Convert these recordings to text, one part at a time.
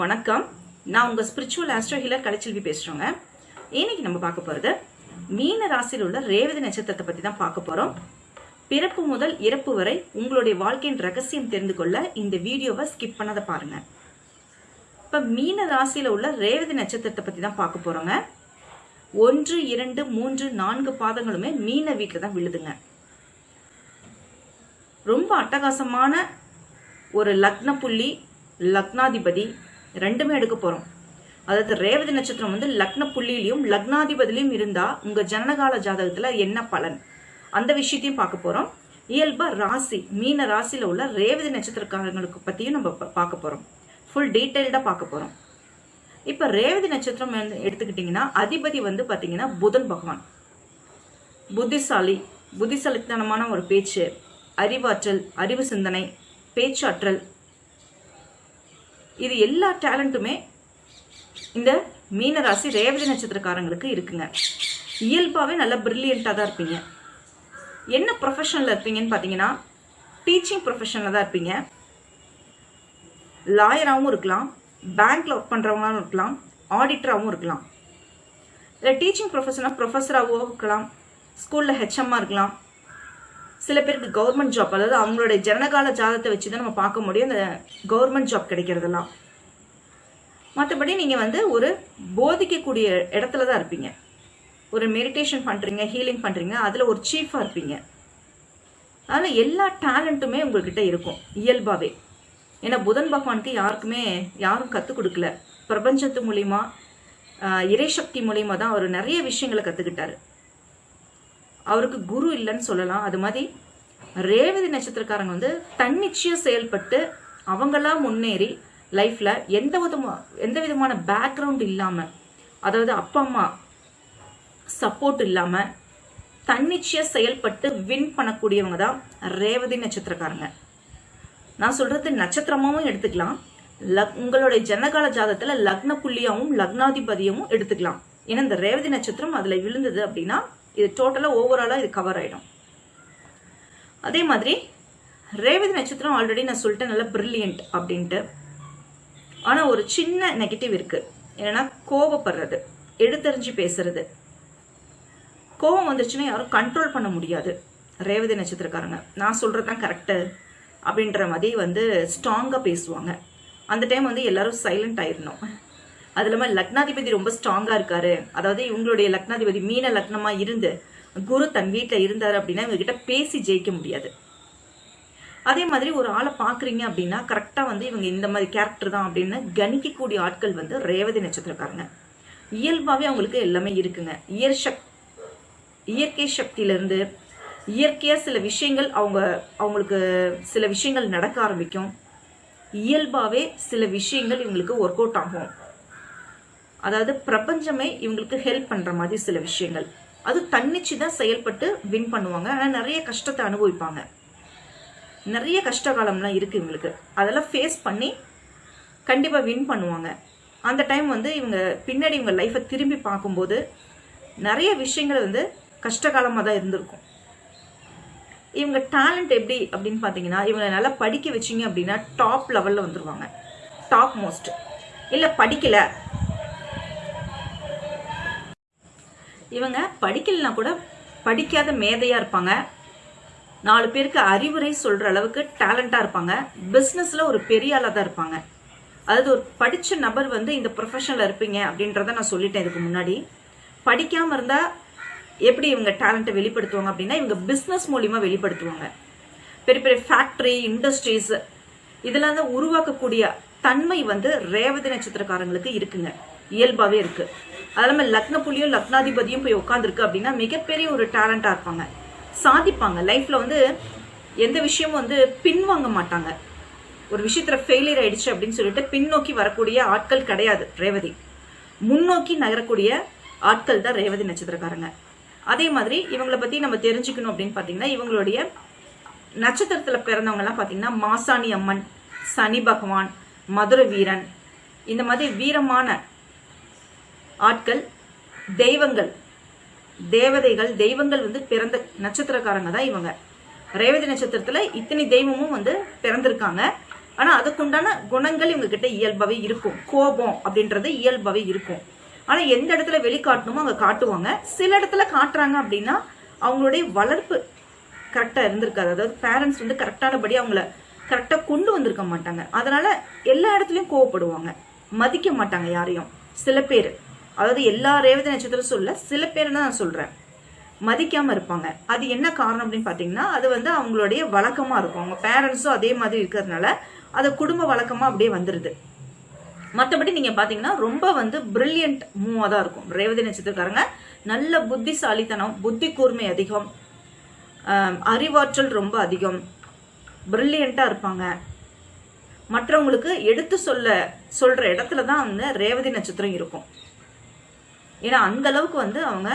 வணக்கம். நான் உங்க ஸ்பிரிச்சுவல் ஆஸ்ட்ரோ ஹீலர் கலைச்செல்வி பேசுறோங்க. இன்னைக்கு நம்ம பார்க்க போறது மீன ராசியில் உள்ள ரேவதி நட்சத்திரத்தை பத்தி தான் பார்க்க போறோம். பிறப்பு முதல் இறப்பு வரை உங்களுடைய வாழ்க்கையின் ரகசியம் தெரிந்து கொள்ள இந்த வீடியோவை ஸ்கிப் பண்ணாத பாருங்க. இப்ப மீன ராசியில உள்ள ரேவதி நட்சத்திரத்தை பத்தி தான் பார்க்க போறோங்க. ஒன்று இரண்டு மூன்று நான்கு பாதங்களுமே மீன வீட்டில் தான் விழுதுங்க. ரொம்ப அட்டகாசமான ஒரு லக்ன புள்ளி லக்னாதிபதி ரெண்டுமே எடுக்க போறோம். அதாவது ரேவதி நட்சத்திரம் வந்து லக்ன புள்ளியிலையும் லக்னாதிபதியிலையும் இருந்தா உங்க ஜனனகால ஜாதகத்துல என்ன பலன்? அந்த விஷயத்தையும் பார்க்க போறோம். இயல்பா ராசி மீன ராசியில உள்ள ரேவதி நட்சத்திரக்காரங்களுக்கு பத்தியும் நம்ம பார்க்க போறோம். ஃபுல் டீட்டெயில்டா பார்க்க போறோம். இப்ப ரேவதி நட்சத்திரம் வந்து எடுத்துக்கிட்டீங்கன்னா அதிபதி வந்து பாத்தீங்கன்னா புதன் பகவான். புத்திசாலி புத்திசாலித்தனமான ஒரு பேச்சு அறிவாற்றல் அறிவு சிந்தனை பேச்சாற்றல் இது எல்லா டேலண்ட்டுமே இந்த மீனராசி ரேவதி நட்சத்திரக்காரங்களுக்கு இருக்குங்க. இயல்பாகவே நல்லா ப்ரில்லியண்ட்டாக தான் இருப்பீங்க. என்ன ப்ரொஃபஷனில் இருப்பீங்கன்னு பார்த்தீங்கன்னா டீச்சிங் ப்ரொஃபஷனில் தான் இருப்பீங்க. லாயராகவும் இருக்கலாம் பேங்க்ல ஒர்க் பண்ணுறவங்களாகவும் இருக்கலாம் ஆடிட்டராகவும் இருக்கலாம். இல்லை டீச்சிங் ப்ரொஃபஷனாக ப்ரொஃபஸராகவும் இருக்கலாம் ஸ்கூலில் ஹெச்எம்மாக இருக்கலாம் சில பேருக்கு கவர்மெண்ட் ஜாப் அதாவது அவங்களுடைய ஜனகால ஜாதகத்தை வச்சு தான் நம்ம பார்க்க முடியும். அந்த கவர்மெண்ட் ஜாப் கிடைக்கிறதெல்லாம். மற்றபடி நீங்கள் வந்து ஒரு போதிக்கக்கூடிய இடத்துல தான் இருப்பீங்க. ஒரு மெடிடேஷன் பண்ணுறீங்க ஹீலிங் பண்ணுறீங்க அதில் ஒரு சீஃபாக இருப்பீங்க. அதனால் எல்லா டேலண்ட்டுமே உங்கள்கிட்ட இருக்கும் இயல்பாகவே ஏன்னா புதன் பகவானுக்கு யாருக்குமே யாரும் கற்றுக் கொடுக்கல. பிரபஞ்சத்து மூலிமா இறைசக்தி மூலிமா தான் அவர் நிறைய விஷயங்களை கற்றுக்கிட்டாரு அவருக்கு குரு இல்லைன்னு சொல்லலாம். அது மாதிரி ரேவதி நட்சத்திரக்காரங்க வந்து தன்னிச்சையாக செயல்பட்டு அவங்களா முன்னேறி லைஃப்ல எந்த விதமா எந்த விதமான பேக்ரவுண்ட் இல்லாம அதாவது அப்பா அம்மா சப்போர்ட் இல்லாம தன்னிச்சையா செயல்பட்டு வின் பண்ணக்கூடியவங்க தான் ரேவதி நட்சத்திரக்காரங்க. நான் சொல்றது நட்சத்திரமாவும் எடுத்துக்கலாம். லக் உங்களுடைய ஜனகால ஜாதத்தில் லக்ன புள்ளியாவும் லக்னாதிபதியமும் எடுத்துக்கலாம். ஏன்னா இந்த ரேவதி நட்சத்திரம் அதுல விழுந்தது அப்படின்னா இது டோட்டலாக ஓவராலாக இது கவர் ஆகிடும் அதே மாதிரி ரேவதி நட்சத்திரம் ஆல்ரெடி நான் சொல்லிட்டேன் நல்லா பிரில்லியன்ட் அப்படின்ட்டு. ஆனால் ஒரு சின்ன நெகட்டிவ் இருக்குது என்னென்னா கோபப்படுறது எடுத்தறிஞ்சு பேசுறது. கோபம் வந்துருச்சுன்னா யாரும் கண்ட்ரோல் பண்ண முடியாது ரேவதி நட்சத்திரக்காரங்க. நான் சொல்கிறது தான் கரெக்டு அப்படின்ற மாதிரி வந்து ஸ்ட்ராங்காக பேசுவாங்க. அந்த டைம் வந்து எல்லாரும் சைலண்ட் ஆயிடணும் அது இல்லாமல் லக்னாதிபதி ரொம்ப ஸ்ட்ராங்காக இருக்காரு. அதாவது இவங்களுடைய லக்னாதிபதி மீன லக்னமாக இருந்து குரு தன் வீட்டில் இருந்தார் அப்படின்னா இவங்ககிட்ட பேசி ஜெயிக்க முடியாது. அதே மாதிரி ஒரு ஆளை பார்க்குறீங்க அப்படின்னா கரெக்டாக வந்து இவங்க இந்த மாதிரி கேரக்டர் தான் அப்படின்னு கணிக்கக்கூடிய ஆட்கள் வந்து ரேவதி நட்சத்திரக்காரங்க. இயல்பாகவே அவங்களுக்கு எல்லாமே இருக்குங்க. இயற் சக் இயற்கை சக்தியிலேருந்து இயற்கையாக சில விஷயங்கள் அவங்க அவங்களுக்கு சில விஷயங்கள் நடக்க ஆரம்பிக்கும். இயல்பாகவே சில விஷயங்கள் இவங்களுக்கு ஒர்க் அவுட் ஆகும். அதாவது பிரபஞ்சமே இவங்களுக்கு ஹெல்ப் பண்ணுற மாதிரி சில விஷயங்கள். அது தன்னிச்சு தான் செயல்பட்டு வின் பண்ணுவாங்க. ஆனால் நிறைய கஷ்டத்தை அனுபவிப்பாங்க. நிறைய கஷ்ட காலம்லாம் இருக்கு இவங்களுக்கு. அதெல்லாம் ஃபேஸ் பண்ணி கண்டிப்பாக வின் பண்ணுவாங்க. அந்த டைம் வந்து இவங்க பின்னாடி இவங்க லைஃப்பை திரும்பி பார்க்கும்போது நிறைய விஷயங்கள் வந்து கஷ்டகாலமாக தான் இருந்திருக்கும். இவங்க டேலண்ட் எப்படி அப்படின்னு பார்த்தீங்கன்னா இவங்களை நல்லா படிக்க வச்சீங்க அப்படின்னா டாப் லெவலில் வந்துருவாங்க. டாப் மோஸ்ட் இல்லை படிக்கலை. இவங்க படிக்கலனா கூட படிக்காத மேதையாக இருப்பாங்க. நாலு பேருக்கு அறிவுரை சொல்கிற அளவுக்கு டேலண்ட்டாக இருப்பாங்க. பிஸ்னஸில் ஒரு பெரிய ஆளாக தான் இருப்பாங்க. அதாவது ஒரு படித்த நபர் வந்து இந்த ப்ரொஃபஷனில் இருப்பீங்க அப்படின்றத நான் சொல்லிட்டேன் இதுக்கு முன்னாடி. படிக்காமல் இருந்தால் எப்படி இவங்க டேலண்ட்டை வெளிப்படுத்துவாங்க அப்படின்னா இவங்க பிஸ்னஸ் மூலிமா வெளிப்படுத்துவாங்க. பெரிய பெரிய ஃபேக்ட்ரி இண்டஸ்ட்ரீஸ் இதெல்லாம் தான் உருவாக்கக்கூடிய தன்மை வந்து ரேவதி நட்சத்திரக்காரங்களுக்கு இருக்குங்க. இயல்பாகவே இருக்கு. அது இல்லாமல் லக்ன புள்ளியும் லக்னாதிபதியும் போய் உட்காந்துருக்கு அப்படின்னா மிகப்பெரிய ஒரு டேலண்டாக இருப்பாங்க. சாதிப்பாங்க. லைஃப்ல வந்து எந்த விஷயமும் வந்து பின்வாங்க மாட்டாங்க. ஒரு விஷயத்துல ஃபெயிலியர் ஆயிடுச்சு அப்படின்னு சொல்லிட்டு பின்னோக்கி வரக்கூடிய ஆட்கள் கிடையாது ரேவதி. முன்னோக்கி நகரக்கூடிய ஆட்கள் தான் ரேவதி நட்சத்திரக்காரங்க. அதே மாதிரி இவங்களை பத்தி நம்ம தெரிஞ்சுக்கணும் அப்படின்னு பாத்தீங்கன்னா இவங்களுடைய நட்சத்திரத்துல பிறந்தவங்க எல்லாம் பாத்தீங்கன்னா மாசாணி அம்மன் சனி பகவான் மதுர வீரன் இந்த மாதிரி வீரமான ஆட்கள் தெய்வங்கள். தேவதைகள் தெய்வங்கள் வந்து பிறந்த நட்சத்திரக்காரங்க தான் இவங்க. ரேவதி நட்சத்திரத்துல இத்தனை தெய்வமும் வந்து பிறந்திருக்காங்க. ஆனால் அதுக்குண்டான குணங்கள் இவங்க கிட்ட இயல்பாகவே இருக்கும். கோபம் அப்படின்றது இயல்பாகவே இருக்கும். ஆனால் எந்த இடத்துல வெளிக்காட்டணுமோ அவங்க காட்டுவாங்க. சில இடத்துல காட்டுறாங்க அப்படின்னா அவங்களுடைய வளர்ப்பு கரெக்டாக இருந்திருக்காது. அதாவது பேரண்ட்ஸ் வந்து கரெக்டானபடி அவங்கள கரெக்டாக கொண்டு வந்திருக்க மாட்டாங்க. அதனால எல்லா இடத்துலையும் கோவப்படுவாங்க. மதிக்க மாட்டாங்க யாரையும். சில பேர். அதாவது எல்லா ரேவதி நட்சத்திரம் சொல்ல சில பேர் தான் நான் சொல்கிறேன் மதிக்காமல் இருப்பாங்க. அது என்ன காரணம் அப்படின்னு பார்த்தீங்கன்னா அது வந்து அவங்களுடைய வழக்கமாக இருக்கும். அவங்க பேரண்ட்ஸும் அதே மாதிரி இருக்கிறதுனால அது குடும்ப வழக்கமாக அப்படியே வந்துடுது மற்றபடி நீங்கள் பார்த்தீங்கன்னா ரொம்ப வந்து பிரில்லியன்ட் மூவாக தான் இருக்கும். ரேவதி நட்சத்திரக்காரங்க நல்ல புத்திசாலித்தனம் புத்தி கூர்மை அதிகம் அறிவாற்றல் ரொம்ப அதிகம் பிரில்லியண்ட்டாக இருப்பாங்க. மற்றவங்களுக்கு எடுத்து சொல்ல சொல்கிற இடத்துல தான் வந்து ரேவதி நட்சத்திரம் இருக்கும். ஏன்னா அந்த அளவுக்கு வந்து அவங்க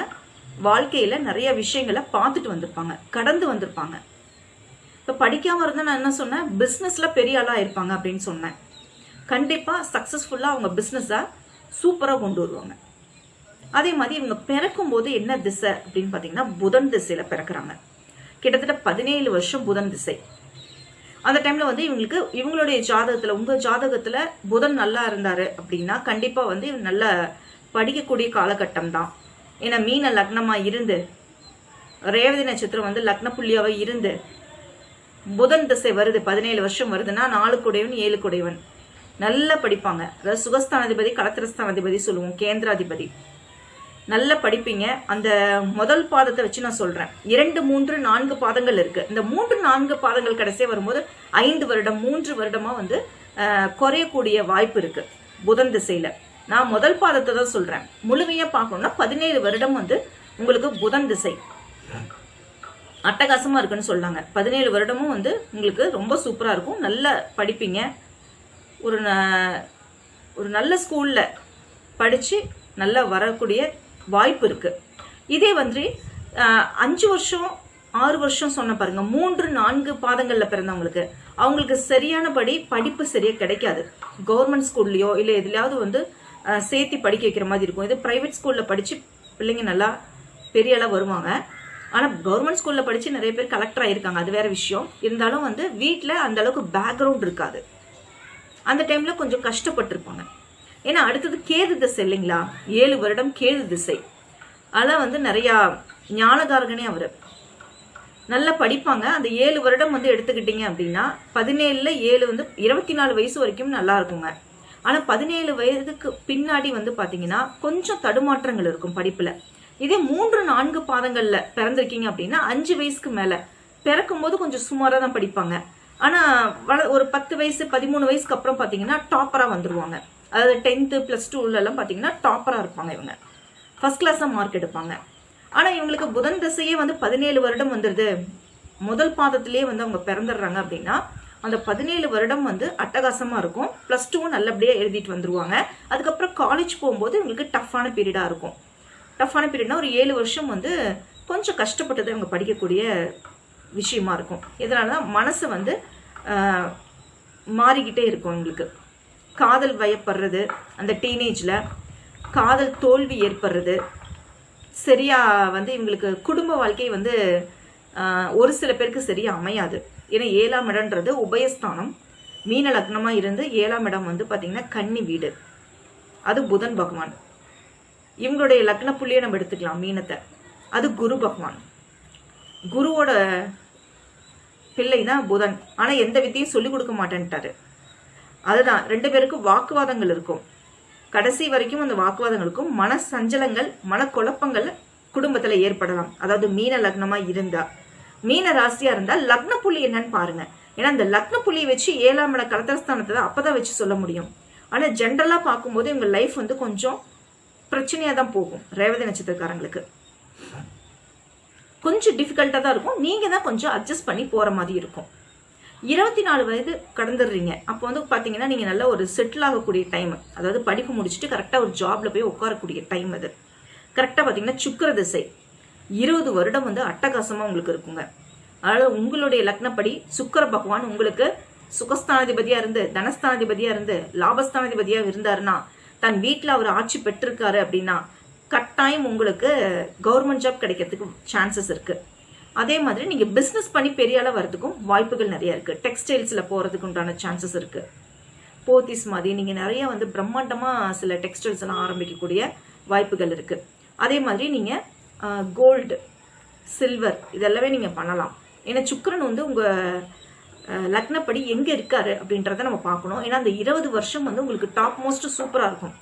வாழ்க்கையில் நிறைய விஷயங்களை பார்த்துட்டு வந்திருப்பாங்க கடந்து வந்திருப்பாங்க. இப்போ படிக்காமல் இருந்தால் நான் என்ன சொன்னேன்? பிஸ்னஸில் பெரிய ஆளாக இருப்பாங்க அப்படின்னு சொன்னேன். கண்டிப்பாக சக்ஸஸ்ஃபுல்லாக அவங்க பிஸ்னஸை சூப்பராக கொண்டு வருவாங்க. அதே மாதிரி இவங்க பிறக்கும் போது என்ன திசை அப்படின்னு பார்த்தீங்கன்னா புதன் திசையில் பிறக்கிறாங்க. கிட்டத்தட்ட பதினேழு வருஷம் புதன் திசை. அந்த டைம்ல வந்து இவங்களுக்கு இவங்களுடைய ஜாதகத்துல உங்க ஜாதகத்துல புதன் நல்லா இருந்தாரு அப்படின்னா கண்டிப்பா வந்து இவங்க நல்ல படிக்கக்கூடிய காலகட்டம் தான் ஏன்னா மீன லக்னமா இருந்து ரேவதி நட்சத்திரம் வந்து லக்ன புள்ளியாவே இருந்து புதன் திசை வருது பதினேழு வருஷம் வருதுன்னா நாலு குடையவன் ஏழு குடையவன். நல்லா படிப்பாங்க. அதாவது சுகஸ்தானாதிபதி கலத்திரஸ்தானாதிபதி சொல்லுவோம் கேந்திராதிபதி. நல்லா படிப்பீங்க. அந்த முதல் பாதத்தை வச்சு நான் சொல்றேன். இரண்டு மூன்று நான்கு பாதங்கள் இருக்கு. இந்த மூன்று நான்கு பாதங்கள் கடைசியே வரும்போது ஐந்து வருடம் மூன்று வருடமா வந்து குறையக்கூடிய வாய்ப்பு இருக்கு. புதன் திசையில. நான் முதல் பாதத்தை தான் சொல்றேன். முழுமையா பார்க்கணும்னா பதினேழு வருடம் வந்து உங்களுக்கு புதன் திசை. அட்டகாசமா இருக்குன்னு சொல்லாங்க. பதினேழு வருடமும் வந்து உங்களுக்கு ரொம்ப சூப்பரா இருக்கும். நல்லா படிப்பீங்க. ஒரு ந- ஒரு நல்ல ஸ்கூல்ல படிச்சு நல்லா வரக்கூடிய வாய்ப்பு இருக்கு. இதே வந்து அஞ்சு வருஷம் ஆறு வருஷம் சொன்ன பாருங்க. மூன்று நான்கு பாதங்களில் பிறந்தவங்களுக்கு அவங்களுக்கு சரியானபடி படிப்பு சரியா கிடைக்காது. கவர்மெண்ட் ஸ்கூல்லையோ இல்லை எதுலையாவது வந்து சேர்த்து படிக்க வைக்கிற மாதிரி இருக்கும். இது பிரைவேட் ஸ்கூலில் படித்து பிள்ளைங்க நல்லா பெரிய அளவு வருவாங்க. ஆனால் கவர்மெண்ட் ஸ்கூலில் படித்து நிறைய பேர் கலெக்டர் ஆகிருக்காங்க அது வேற விஷயம். இருந்தாலும் வந்து வீட்டில் அந்த அளவுக்கு பேக்ரவுண்ட் இருக்காது. அந்த டைமில் கொஞ்சம் கஷ்டப்பட்டிருப்பாங்க. ஏன்னா அடுத்தது கேது திசை இல்லைங்களா? ஏழு வருடம் கேது திசை. அதெல்லாம் வந்து நிறையா ஞானகாரகனே அவர். நல்லா படிப்பாங்க. அந்த ஏழு வருடம் வந்து எடுத்துக்கிட்டீங்க அப்படின்னா பதினேழில் ஏழு வந்து இருபத்தி நாலு வயசு வரைக்கும் நல்லா இருக்குங்க. ஆனா பதினேழு வயதுக்கு பின்னாடி வந்து பாத்தீங்கன்னா கொஞ்சம் தடுமாற்றங்கள் இருக்கும் படிப்புல. இதே மூன்று நான்கு பாதங்கள்ல பிறந்திருக்கீங்க அப்படின்னா அஞ்சு வயசுக்கு மேல பிறக்கும் போது கொஞ்சம் சுமாரா தான் படிப்பாங்க. ஆனா வள ஒரு பத்து வயசு பதிமூணு வயசுக்கு அப்புறம் பாத்தீங்கன்னா டாப்பரா வந்துருவாங்க. அதாவது டென்த்து பிளஸ் டூல எல்லாம் பாத்தீங்கன்னா டாப்பரா இருப்பாங்க இவங்க. ஃபர்ஸ்ட் கிளாஸா மார்க் எடுப்பாங்க. ஆனா இவங்களுக்கு புதன் திசையே வந்து பதினேழு வருடம் வந்துருது. முதல் பாதத்திலேயே வந்து அவங்க பிறந்துடுறாங்க அப்படின்னா அந்த பதினேழு வருடம் வந்து அட்டகாசமா இருக்கும். பிளஸ் டூவும் நல்லபடியா எழுதிட்டு வந்துருவாங்க. அதுக்கப்புறம் காலேஜ் போகும்போது இவங்களுக்கு டஃப்பான பீரியடா இருக்கும். டஃப்பான பீரியட்னா ஒரு ஏழு வருஷம் வந்து கொஞ்சம் கஷ்டப்பட்டது இவங்க படிக்கக்கூடிய விஷயமா இருக்கும். இதனால தான் மனசு வந்து மாறிக்கிட்டே இருக்கும் எங்களுக்கு. காதல் வயப்படுறது அந்த டீனேஜில் காதல் தோல்வி ஏற்படுறது சரியா வந்து இவங்களுக்கு குடும்ப வாழ்க்கை வந்து ஒரு சில பேருக்கு சரியா அமையாது. ஏன்னா ஏழாம் இடம்ன்றது உபயஸ்தானம். மீன லக்னமாக இருந்து ஏழாம் இடம் வந்து பார்த்திங்கன்னா கன்னி வீடு. அது புதன் பகவான். இவங்களுடைய லக்ன புள்ளியை நம்ம எடுத்துக்கலாம் மீனத்தை. அது குரு பகவான். குருவோட பிள்ளை தான் புதன். ஆனா எந்த வித்தையும் சொல்லிக் கொடுக்க மாட்டேன்ட்டாரு. அதுதான் ரெண்டு பேருக்கும் வாக்குவாதங்கள் இருக்கும். கடைசி வரைக்கும் அந்த வாக்குவாதங்கள் இருக்கும். மன சஞ்சலங்கள் மனக்குழப்பங்கள் குடும்பத்துல ஏற்படலாம். அதாவது மீன லக்னமா இருந்தா. மீன ராசியா இருந்தா லக்ன புள்ளி என்னன்னு பாருங்க. ஏன்னா அந்த லக்ன புள்ளியை வச்சு ஏழாம் இட கடத்தரஸ்தானத்தை தான் அப்பதான் வச்சு சொல்ல முடியும். ஆனா ஜென்ரலா பார்க்கும்போது இவங்க லைஃப் வந்து கொஞ்சம் பிரச்சனையா தான் போகும் ரேவதி நட்சத்திரக்காரங்களுக்கு. கொஞ்சம் டிஃபிகல்ட்டாக தான் இருக்கும். நீங்கள் தான் கொஞ்சம் அட்ஜஸ்ட் பண்ணி போகிற மாதிரி இருக்கும். இருபத்தி நாலு வயது கடந்துடுறீங்க. அப்போ வந்து பார்த்தீங்கன்னா நீங்கள் நல்ல ஒரு செட்டில் ஆகக்கூடிய டைம் அதாவது படிப்பு முடிச்சுட்டு கரெக்டாக ஒரு ஜாப்ல போய் உட்காரக்கூடிய டைம் அது. கரெக்டாக பார்த்தீங்கன்னா சுக்கர திசை. இருபது வருடம் வந்து அட்டகாசமாக உங்களுக்கு இருக்குங்க. அதாவது உங்களுடைய லக்னப்படி சுக்கர பகவான் உங்களுக்கு சுகஸ்தானாதிபதியாக இருந்து தனஸ்தானாதிபதியாக இருந்து லாபஸ்தானாதிபதியாக இருந்தாருன்னா தன் வீட்டில் அவர் ஆட்சி பெற்றிருக்காரு அப்படின்னா கட்டாயம் உங்களுக்கு கவர்மெண்ட் ஜாப் கிடைக்கிறதுக்கு சான்சஸ் இருக்கு. அதே மாதிரி நீங்க பிசினஸ் பண்ணி பெரிய அளவு வரதுக்கும் வாய்ப்புகள் நிறைய இருக்கு. டெக்ஸ்டைல்ஸ்ல போறதுக்கு உண்டான சான்சஸ் இருக்கு. போத்திஸ் மாதிரி நீங்க நிறைய வந்து பிரம்மாண்டமா சில டெக்ஸ்டைல்ஸ் எல்லாம் ஆரம்பிக்கக்கூடிய வாய்ப்புகள் இருக்கு. அதே மாதிரி நீங்க கோல்டு சில்வர் இதெல்லாமே நீங்கள் பண்ணலாம். ஏன்னா சுக்கரன் வந்து உங்கள் லக்னப்படி எங்கே இருக்காரு அப்படின்றத நம்ம பார்க்கணும். ஏன்னா அந்த இருபது வருஷம் வந்து உங்களுக்கு டாப் மோஸ்ட் சூப்பராக இருக்கும்.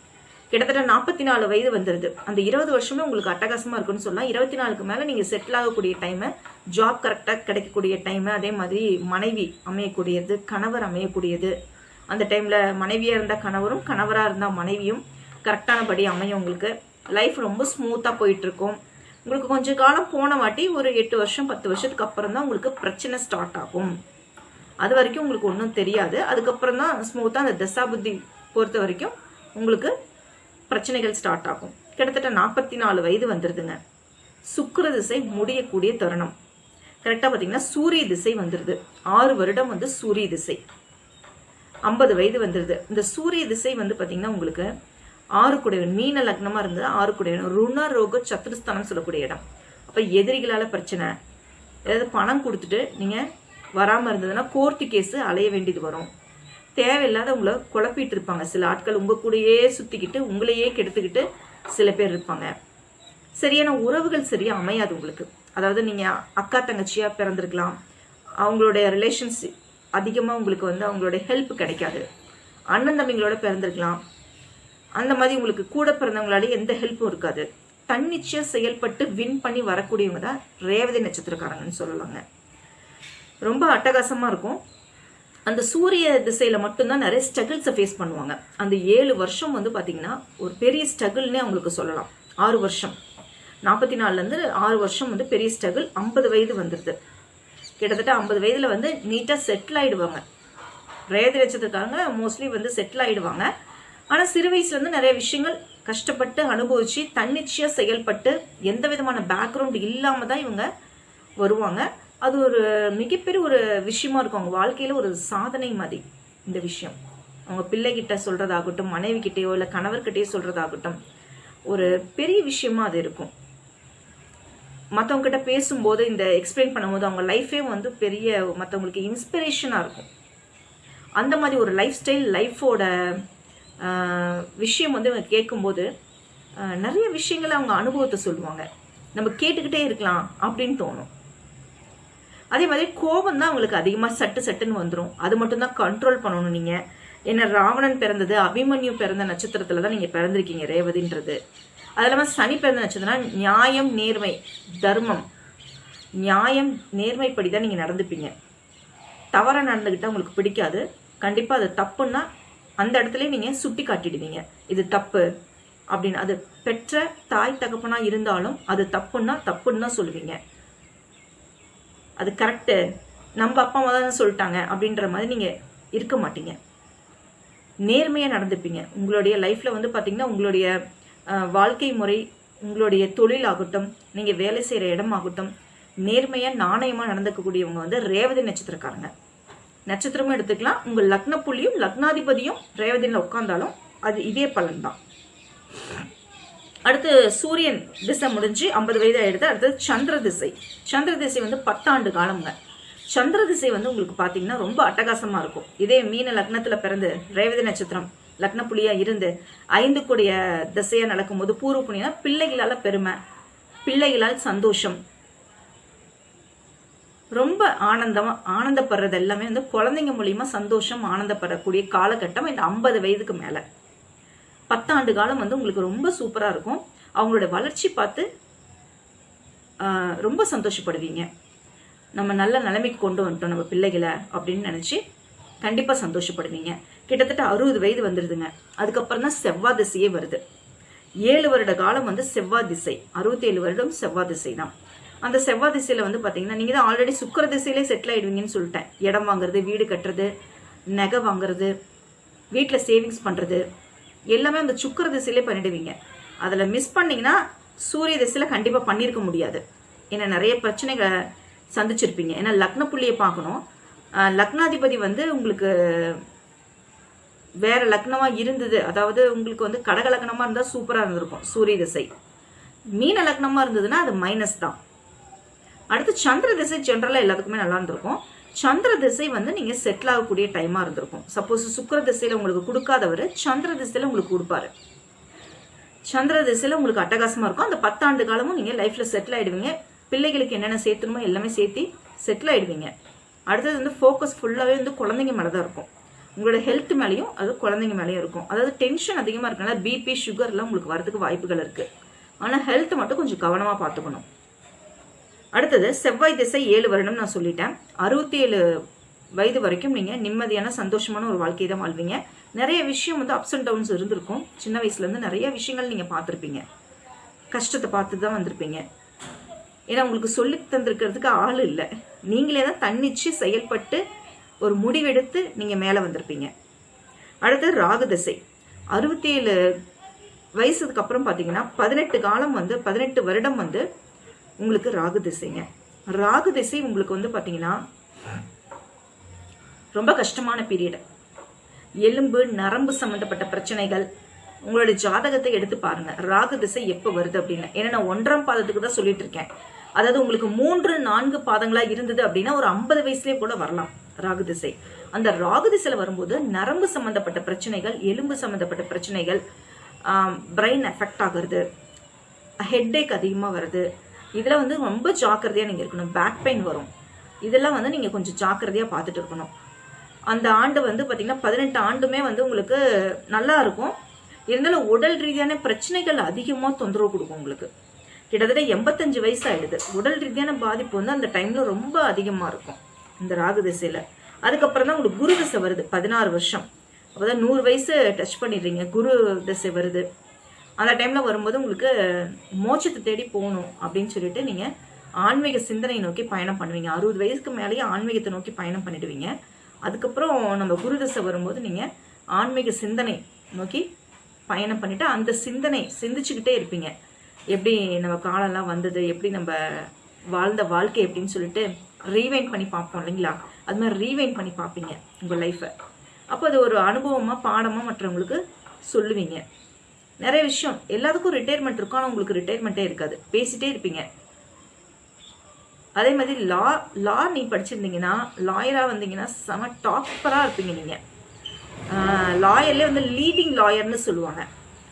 கிட்டத்தட்ட நாற்பத்தி நாலு வயது வந்துடுது அந்த இருபது வருஷமே உங்களுக்கு அட்டகாசமாக இருக்குன்னு சொல்லலாம். இருபத்தி நாலுக்கு மேலே நீங்கள் செட்டில் ஆகக்கூடிய டைமு ஜாப் கரெக்டாக கிடைக்கக்கூடிய டைமு அதே மாதிரி மனைவி அமையக்கூடியது கணவர் அமையக்கூடியது. அந்த டைமில் மனைவியாக இருந்தால் கணவரும் கணவராக இருந்தால் மனைவியும் கரெக்டானபடி அமையும் உங்களுக்கு. லைஃப் ரொம்ப ஸ்மூத்தாக போயிட்டுருக்கும் உங்களுக்கு கொஞ்ச காலம் போன வாட்டி ஒரு எட்டு வருஷம் பத்து வருஷத்துக்கு அப்புறம் தான் உங்களுக்கு பிரச்சனை ஸ்டார்ட் ஆகும். அது வரைக்கும் உங்களுக்கு ஒன்றும் தெரியாது. அதுக்கப்புறம் தான் ஸ்மூத்தாக அந்த தசாபுத்தி பொறுத்த வரைக்கும் உங்களுக்கு பிரச்சனைகள் ஸ்டார்ட் ஆகும். கிட்டத்தட்ட நாற்பத்தி நாலு வயது வந்துருதுங்க. சுக்கிர திசை முடியக்கூடிய தருணம். கரெக்டாக பார்த்தீங்கன்னா சூரிய திசை வந்துடுது ஆறு வருடம் வந்து சூரிய திசை. ஐம்பது வயது வந்துருது. இந்த சூரிய திசை வந்து பார்த்தீங்கன்னா உங்களுக்கு ஆறு குடையவன் மீன லக்னமா இருந்தது ஆறு குடையவன் ருண ரோக சத்துருஸ்தானம் சொல்லக்கூடிய இடம். அப்ப எதிரிகளால பிரச்சனை. ஏதாவது பணம் கொடுத்துட்டு நீங்க வராம இருந்ததுன்னா கோர்ட்டு கேஸ் அலைய வேண்டியது வரும். தேவையில்லாத உங்களை குழப்பிட்டு இருப்பாங்க. சில ஆட்கள் உங்க கூடயே சுத்திக்கிட்டு உங்களையே கெடுத்துக்கிட்டு சில பேர் இருப்பாங்க. சரியான உறவுகள் சரியா அமையாது உங்களுக்கு. அதாவது நீங்க அக்கா தங்கச்சியா பிறந்திருக்கலாம். அவங்களுடைய ரிலேஷன்ஸ் அதிகமா உங்களுக்கு வந்து அவங்களுடைய ஹெல்ப் கிடைக்காது. அண்ணன் தம்பிங்களோட பிறந்திருக்கலாம். அந்த மாதிரி உங்களுக்கு கூட பிறந்தவங்களால எந்த ஹெல்ப்பும் இருக்காது. தன்னிச்சையாக செயல்பட்டு வின் பண்ணி வரக்கூடியவங்க தான் ரேவதி நட்சத்திரக்காரங்கன்னு சொல்லலாங்க ரொம்ப அட்டகாசமாக இருக்கும். அந்த சூரிய திசையில் மட்டும்தான் நிறைய ஸ்ட்ரகிள்ஸை ஃபேஸ் பண்ணுவாங்க. அந்த ஏழு வருஷம் வந்து பார்த்தீங்கன்னா ஒரு பெரிய ஸ்ட்ரகிள்னே அவங்களுக்கு சொல்லலாம். ஆறு வருஷம். நாற்பத்தி நாலுலேருந்து ஆறு வருஷம் வந்து பெரிய ஸ்ட்ரகிள் ஐம்பது வயது வந்துடுது கிட்டத்தட்ட ஐம்பது வயதில் வந்து நீட்டாக செட்டில் ஆகிடுவாங்க ரேவதி நட்சத்திரக்காரங்க மோஸ்ட்லி வந்து செட்டில் ஆயிடுவாங்க. ஆனா சிறு வயசுல இருந்து நிறைய விஷயங்கள் கஷ்டப்பட்டு அனுபவிச்சு தன்னிச்சையா செயல்பட்டு எந்த விதமான பேக்ரவுண்ட் இல்லாம தான் இவங்க வருவாங்க. அது ஒரு மிகப்பெரிய ஒரு விஷயமா இருக்கும். அவங்க வாழ்க்கையில ஒரு சாதனை மாதிரி இந்த விஷயம். அவங்க பிள்ளைகிட்ட சொல்றதாகட்டும் மனைவி கிட்டேயோ இல்ல கணவர்கிட்டயோ சொல்றதாகட்டும் ஒரு பெரிய விஷயமா அது இருக்கும். மற்றவங்க கிட்ட பேசும்போது இந்த எக்ஸ்பிளைன் பண்ணும்போது அவங்க லைஃபே வந்து பெரிய மற்றவங்களுக்கு இன்ஸ்பிரேஷனாக இருக்கும். அந்த மாதிரி ஒரு லைஃப் ஸ்டைல் லைஃபோட விஷயம் வந்து இவங்க கேட்கும்போது நிறைய விஷயங்களை அவங்க அனுபவத்தை சொல்லுவாங்க. நம்ம கேட்டுக்கிட்டே இருக்கலாம் அப்படின்னு தோணும். அதே மாதிரி கோபம் தான் உங்களுக்கு அதிகமாக சட்டு சட்டுன்னு வந்துடும் அது மட்டும்தான் கண்ட்ரோல் பண்ணணும் நீங்கள் ஏன்னா ராவணன் பிறந்தது அபிமன்யு பிறந்த நட்சத்திரத்தில் தான் நீங்கள் பிறந்திருக்கீங்க ரேவதின்றது. அது இல்லாமல் சனி பிறந்த நட்சத்திரம்னா நியாயம் நேர்மை தர்மம். நியாயம் நேர்மைப்படி தான் நீங்கள் நடந்துப்பீங்க. தவறாக நடந்துக்கிட்டால் உங்களுக்கு பிடிக்காது. கண்டிப்பாக அது தப்புன்னா அந்த இடத்துல நீங்க சுட்டி காட்டிடுவீங்க. இது தப்பு அப்படின்னு. அது பெற்ற தாய் தகப்பனா இருந்தாலும் அது தப்புன்னா தப்புன்னு தான் சொல்லுவீங்க. அது கரெக்டு நம்ம அப்பா அம்மா தான் சொல்லிட்டாங்க அப்படின்ற மாதிரி நீங்க இருக்க மாட்டீங்க. நேர்மையா நடந்துப்பீங்க. உங்களுடைய லைஃப்ல வந்து பாத்தீங்கன்னா உங்களுடைய வாழ்க்கை முறை உங்களுடைய தொழில் ஆகட்டும் நீங்க வேலை செய்யற இடமாகட்டும் நேர்மையா நாணயமா நடந்துக்கக்கூடியவங்க வந்து ரேவதி நட்சத்திரக்காரங்க. நட்சத்திரமும் எடுத்துக்கலாம். உங்க லக்ன புள்ளியும் லக்னாதிபதியும் ரேவதியில் உட்கார்ந்தாலும் அது இதே பலன் தான் அடுத்து சூரியன் திசை முடிஞ்சு ஐம்பது வயது ஆயிடுது. அடுத்தது சந்திர திசை. சந்திர திசை வந்து பத்தாண்டு காலம்ங்க. சந்திர திசை வந்து உங்களுக்கு பாத்தீங்கன்னா ரொம்ப அட்டகாசமா இருக்கும். இதே மீன லக்னத்துல பிறந்து ரேவதி நட்சத்திரம் லக்ன புலியா இருந்து ஐந்து கூடிய திசையா நடக்கும்போது பூர்வ புண்ணியனா பிள்ளைகளால பெருமை பிள்ளைகளால் சந்தோஷம் ரொம்ப ஆனந்தமா ஆனந்தப்படுறது எல்லாமே வந்து குழந்தைங்க மூலியமா சந்தோஷம் ஆனந்தப்படக்கூடிய காலகட்டம் இந்த ஐம்பது வயதுக்கு மேல. பத்தாண்டு காலம் வந்து உங்களுக்கு ரொம்ப சூப்பரா இருக்கும். அவங்களோட வளர்ச்சி பார்த்து ரொம்ப சந்தோஷப்படுவீங்க. நம்ம நல்ல நிலைமைக்கு கொண்டு வந்துட்டோம் நம்ம பிள்ளைகளை அப்படின்னு நினைச்சு கண்டிப்பா சந்தோஷப்படுவீங்க. கிட்டத்தட்ட அறுபது வயது வந்துருதுங்க. அதுக்கப்புறம் தான் செவ்வாய் திசையே வருது. ஏழு வருட காலம் வந்து செவ்வாய் திசை. அறுபத்தேழு வருடம் செவ்வாய் திசை தான் அந்த செவ்வாய் திசையில வந்து பாத்தீங்கன்னா நீங்க தான் ஆல்ரெடி சுக்கர திசையிலே செட்டில் ஆயிடுவீங்கன்னு சொல்லிட்டேன். இடம் வாங்குறது வீடு கட்டுறது நகை வாங்குறது வீட்டில் சேவிங்ஸ் பண்றது எல்லாமே அந்த சுக்கர திசையிலே பண்ணிடுவீங்க. அதில் மிஸ் பண்ணீங்கன்னா சூரிய திசையில கண்டிப்பாக பண்ணியிருக்க முடியாது. ஏன்னா நிறைய பிரச்சனைகளை சந்திச்சிருப்பீங்க. ஏன்னா லக்ன புள்ளியை பார்க்கணும். லக்னாதிபதி வந்து உங்களுக்கு வேற லக்னமாக இருந்தது. அதாவது உங்களுக்கு வந்து கடக லக்னமாக இருந்தால் சூப்பராக இருந்திருக்கும் சூரிய திசை. மீன லக்னமாக இருந்ததுன்னா அது மைனஸ் தான். அடுத்து சந்திர திசை ஜென்ரலாக எல்லாத்துக்குமே நல்லா இருந்திருக்கும். சந்திர திசை வந்து நீங்கள் செட்டில் ஆகக்கூடிய டைமாக இருந்திருக்கும். சப்போஸ் சுக்கிர திசையில் உங்களுக்கு கொடுக்காதவர் சந்திர திசையில் உங்களுக்கு கொடுப்பாரு. சந்திர திசையில் உங்களுக்கு அட்டகாசமாக இருக்கும். அந்த பத்தாண்டு காலமும் நீங்கள் லைஃப்பில் செட்டில் ஆகிடுவீங்க பிள்ளைகளுக்கு என்னென்ன சேர்த்துணுமோ எல்லாமே சேர்த்து செட்டில் ஆகிடுவீங்க அடுத்தது வந்து ஃபோக்கஸ் ஃபுல்லாகவே வந்து குழந்தைங்க மேலே தான் இருக்கும். உங்களோட ஹெல்த் மேலேயும் அது குழந்தைங்க மேலேயும் இருக்கும். அதாவது டென்ஷன் அதிகமாக இருக்கனால பிபி சுகர்லாம் உங்களுக்கு வரதுக்கு வாய்ப்புகள் இருக்குது ஆனால் ஹெல்த் மட்டும் கொஞ்சம் கவனமாக பார்த்துக்கணும். அடுத்தது செவ்வாய் திசை ஏழு வருடம் நான் சொல்லிட்டேன். அறுபத்தி ஏழு வயது வரைக்கும் நீங்கள் நிம்மதியான சந்தோஷமான ஒரு வாழ்க்கையை தான் வாழ்வீங்க. நிறைய விஷயம் வந்து அப்ஸ் அண்ட் டவுன்ஸ் இருந்திருக்கும். சின்ன வயசுலேருந்து நிறைய விஷயங்கள் நீங்கள் பார்த்துருப்பீங்க. கஷ்டத்தை பார்த்து தான் வந்திருப்பீங்க. ஏன்னா உங்களுக்கு சொல்லி தந்திருக்கிறதுக்கு ஆள் இல்லை. நீங்களே தான் தன்னிச்சு செயல்பட்டு ஒரு முடிவெடுத்து நீங்கள் மேலே வந்திருப்பீங்க. அடுத்து ராகு திசை. அறுபத்தி ஏழு வயசுக்கு அப்புறம் பார்த்தீங்கன்னா பதினெட்டு காலம் வந்து பதினெட்டு வருடம் வந்து உங்களுக்கு ராகு திசைங்க. ராகு திசை உங்களுக்கு வந்து பார்த்தீங்கன்னா ரொம்ப கஷ்டமான பீரியடு எலும்பு நரம்பு சம்பந்தப்பட்ட பிரச்சனைகள் உங்களுடைய ஜாதகத்தை எடுத்து பாருங்க. ராகு திசை எப்போ வருது அப்படின்னு. ஏன்னா நான் ஒன்றாம் பாதத்துக்கு தான் சொல்லிட்டு இருக்கேன். அதாவது உங்களுக்கு மூன்று நான்கு பாதங்களா இருந்தது அப்படின்னா ஒரு ஐம்பது வயசுலேயே கூட வரலாம் ராகு திசை. அந்த ராகு திசையில வரும்போது நரம்பு சம்பந்தப்பட்ட பிரச்சனைகள் எலும்பு சம்பந்தப்பட்ட பிரச்சனைகள் பிரெயின் எஃபெக்ட் ஆகுறது ஹெட்டேக் அதிகமாக வருது. இதில் வந்து ரொம்ப ஜாக்கிரதையாக நீங்கள் இருக்கணும். பேக் பெயின் வரும். இதெல்லாம் வந்து நீங்கள் கொஞ்சம் ஜாக்கிரதையாக பார்த்துட்டு இருக்கணும். அந்த ஆண்டு வந்து பார்த்தீங்கன்னா பதினெட்டு ஆண்டுமே வந்து உங்களுக்கு நல்லா இருக்கும். இருந்தாலும் உடல் ரீதியான பிரச்சனைகள் அதிகமாக தொந்தரவு கொடுக்கும் உங்களுக்கு. கிட்டத்தட்ட எண்பத்தஞ்சு வயசு ஆயிடுது. உடல் ரீதியான பாதிப்பு வந்து அந்த டைம்ல ரொம்ப அதிகமாக இருக்கும். இந்த ராகு திசையில. அதுக்கப்புறம் தான் உங்களுக்கு குரு திசை வருது பதினாறு வருஷம். அப்போதான் நூறு வயசு டச் பண்ணிடுறீங்க. குரு திசை வருது. அந்த டைம்ல வரும்போது உங்களுக்கு மோட்சத்தை தேடி போகணும் அப்படின்னு சொல்லிட்டு நீங்க ஆன்மீக சிந்தனை நோக்கி பயணம் பண்ணுவீங்க. அறுபது வயசுக்கு மேலேயே ஆன்மீகத்தை நோக்கி பயணம் பண்ணிடுவீங்க. அதுக்கப்புறம் நம்ம குருதசை வரும்போது நீங்க ஆன்மீக சிந்தனை நோக்கி பயணம் பண்ணிட்டு அந்த சிந்தனை சிந்திச்சுக்கிட்டே இருப்பீங்க. எப்படி நம்ம காலம்லாம் வந்தது எப்படி நம்ம வாழ்ந்த வாழ்க்கை எப்படின்னு சொல்லிட்டு ரீவைண்ட் பண்ணி பார்ப்போம் இல்லைங்களா? அது மாதிரி ரீவைண்ட் பண்ணி பார்ப்பீங்க உங்கள் லைஃப்பை அப்போ அது ஒரு அனுபவமாக பாடமாக மற்றவங்களுக்கு சொல்லுவீங்க. நிறைய விஷயம். எல்லாத்துக்கும் ரிட்டையர்மெண்ட் இருக்கும் ஆனால் உங்களுக்கு ரிட்டையர்மெண்ட்டே இருக்காது. பேசிட்டே இருப்பீங்க. அதே மாதிரி லா லா நீ படிச்சிருந்தீங்கன்னா லாயராக வந்தீங்கன்னா செம டாப்பராக இருப்பீங்க நீங்கள் லாயர்லேயே வந்து லீடிங் லாயர்னு சொல்லுவாங்க.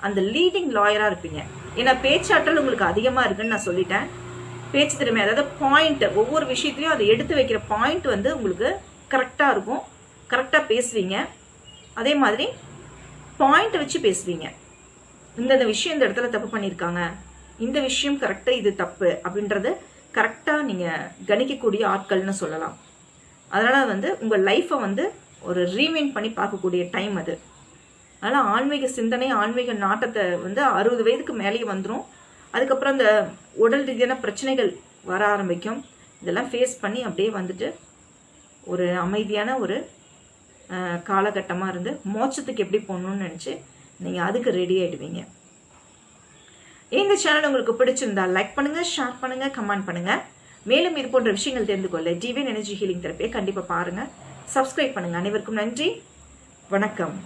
அந்த லீடிங் லாயராக இருப்பீங்க. ஏன்னா பேச்சாற்றல் உங்களுக்கு அதிகமாக இருக்குன்னு நான் சொல்லிட்டேன். பேச்சு திறமை அதாவது பாயிண்ட் ஒவ்வொரு விஷயத்துலையும் அதை எடுத்து வைக்கிற பாயிண்ட் வந்து உங்களுக்கு கரெக்டாக இருக்கும். கரெக்டாக பேசுவீங்க. அதே மாதிரி பாயிண்ட் வச்சு பேசுவீங்க. இந்த விஷயம் இந்த இடத்துல தப்பு பண்ணியிருக்காங்க. இந்த விஷயம் கரெக்டாக இது தப்பு அப்படின்றது கரெக்டாக நீங்கள் கணிக்கக்கூடிய ஆட்கள்னு சொல்லலாம். அதனால் வந்து உங்கள் லைஃப்பை வந்து ஒரு ரீமைண்ட் பண்ணி பார்க்கக்கூடிய டைம் அது. அதனால் ஆன்மீக சிந்தனை ஆன்மீக நாட்டத்தை வந்து அறுபது வயதுக்கு மேலேயே வந்துடும் அதுக்கப்புறம் அந்த உடல் ரீதியான பிரச்சனைகள் வர ஆரம்பிக்கும். இதெல்லாம் ஃபேஸ் பண்ணி அப்படியே வந்துட்டு ஒரு அமைதியான ஒரு காலகட்டமாக இருந்து மோட்சத்துக்கு எப்படி போகணும்னு நினச்சி நீங்கள் அதுக்கு ரெடி ஆகிடுவீங்க இந்த சேனல் உங்களுக்கு பிடிச்சிருந்தா லைக் பண்ணுங்க ஷேர் பண்ணுங்க கமெண்ட் பண்ணுங்க. மேலும் இது போன்ற விஷயங்கள் தெரிந்து கொள்ள டிவியன் எனர்ஜி ஹீலிங் தெரப்பியை கண்டிப்பாக பாருங்க. சப்ஸ்கிரைப் பண்ணுங்க. அனைவருக்கும் நன்றி. வணக்கம்.